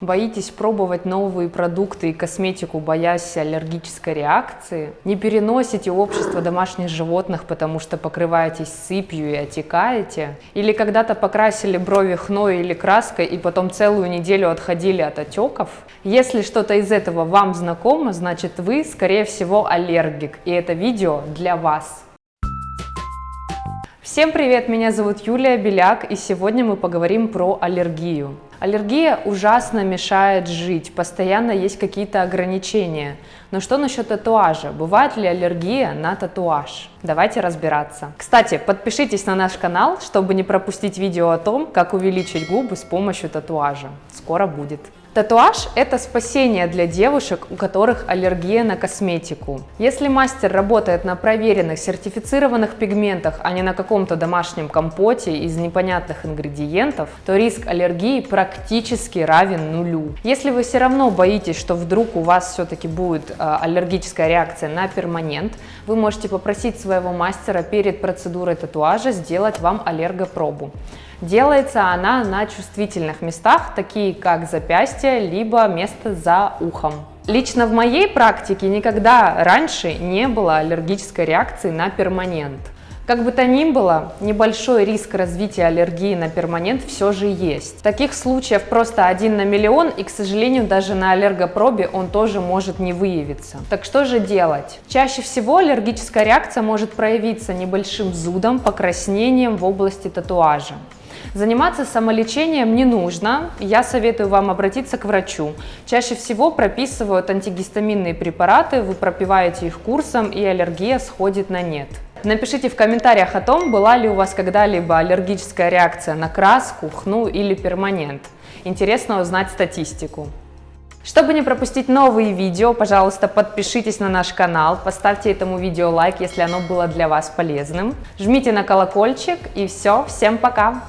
Боитесь пробовать новые продукты и косметику, боясь аллергической реакции? Не переносите общество домашних животных, потому что покрываетесь сыпью и отекаете? Или когда-то покрасили брови хной или краской и потом целую неделю отходили от отеков? Если что-то из этого вам знакомо, значит вы, скорее всего, аллергик, и это видео для вас. Всем привет, меня зовут Юлия Беляк, и сегодня мы поговорим про аллергию. Аллергия ужасно мешает жить, постоянно есть какие-то ограничения. Но что насчет татуажа? Бывает ли аллергия на татуаж? Давайте разбираться. Кстати, подпишитесь на наш канал, чтобы не пропустить видео о том, как увеличить губы с помощью татуажа. Скоро будет. Татуаж – это спасение для девушек, у которых аллергия на косметику. Если мастер работает на проверенных, сертифицированных пигментах, а не на каком-то домашнем компоте из непонятных ингредиентов, то риск аллергии практически равен нулю. Если вы все равно боитесь, что вдруг у вас все-таки будет э, аллергическая реакция на перманент, вы можете попросить своего мастера перед процедурой татуажа сделать вам аллергопробу. Делается она на чувствительных местах, такие как запястье, либо место за ухом. Лично в моей практике никогда раньше не было аллергической реакции на перманент. Как бы то ни было, небольшой риск развития аллергии на перманент все же есть. Таких случаев просто один на миллион, и, к сожалению, даже на аллергопробе он тоже может не выявиться. Так что же делать? Чаще всего аллергическая реакция может проявиться небольшим зудом, покраснением в области татуажа. Заниматься самолечением не нужно, я советую вам обратиться к врачу. Чаще всего прописывают антигистаминные препараты, вы пропиваете их курсом и аллергия сходит на нет. Напишите в комментариях о том, была ли у вас когда-либо аллергическая реакция на краску, хну или перманент. Интересно узнать статистику. Чтобы не пропустить новые видео, пожалуйста, подпишитесь на наш канал, поставьте этому видео лайк, если оно было для вас полезным. Жмите на колокольчик и все, всем пока!